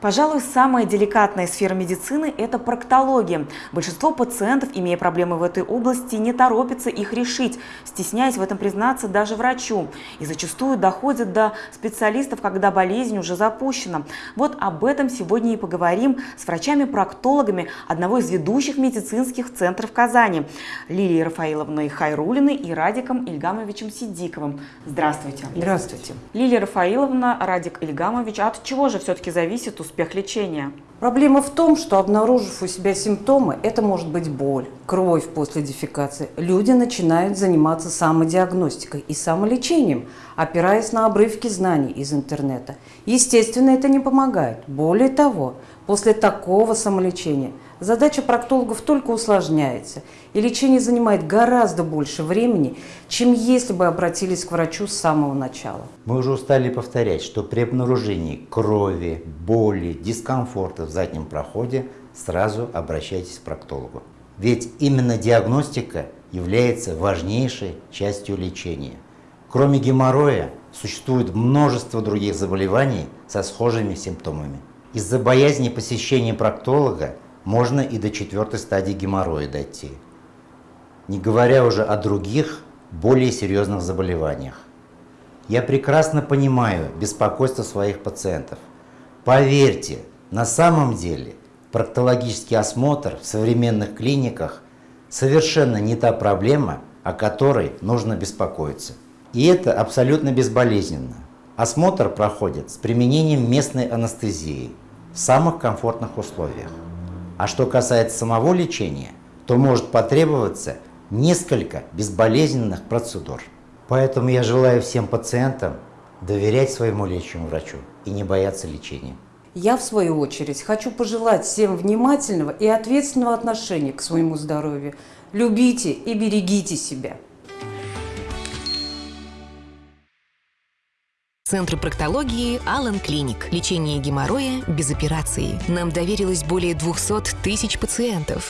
Пожалуй, самая деликатная сфера медицины – это проктология. Большинство пациентов, имея проблемы в этой области, не торопятся их решить, стесняясь в этом признаться даже врачу. И зачастую доходят до специалистов, когда болезнь уже запущена. Вот об этом сегодня и поговорим с врачами-проктологами одного из ведущих медицинских центров Казани – Лилией Рафаиловной Хайрулиной и Радиком Ильгамовичем Сидиковым. Здравствуйте. Здравствуйте. Лилия Рафаиловна, Радик Ильгамович, от чего же все-таки зависит успех лечения? Проблема в том, что обнаружив у себя симптомы, это может быть боль, кровь после дефекации, люди начинают заниматься самодиагностикой и самолечением, опираясь на обрывки знаний из интернета. Естественно, это не помогает. Более того, после такого самолечения задача проктологов только усложняется, и лечение занимает гораздо больше времени, чем если бы обратились к врачу с самого начала. Мы уже устали повторять, что при обнаружении крови, боли, дискомфорта в заднем проходе сразу обращайтесь к проктологу. Ведь именно диагностика является важнейшей частью лечения. Кроме геморроя, существует множество других заболеваний со схожими симптомами. Из-за боязни посещения проктолога можно и до четвертой стадии геморроя дойти. Не говоря уже о других, более серьезных заболеваниях. Я прекрасно понимаю беспокойство своих пациентов. Поверьте, на самом деле проктологический осмотр в современных клиниках совершенно не та проблема, о которой нужно беспокоиться. И это абсолютно безболезненно. Осмотр проходит с применением местной анестезии в самых комфортных условиях. А что касается самого лечения, то может потребоваться несколько безболезненных процедур. Поэтому я желаю всем пациентам доверять своему лечащему врачу и не бояться лечения. Я, в свою очередь, хочу пожелать всем внимательного и ответственного отношения к своему здоровью. Любите и берегите себя. Центр проктологии Алан Клиник. Лечение геморроя без операции. Нам доверилось более 200 тысяч пациентов.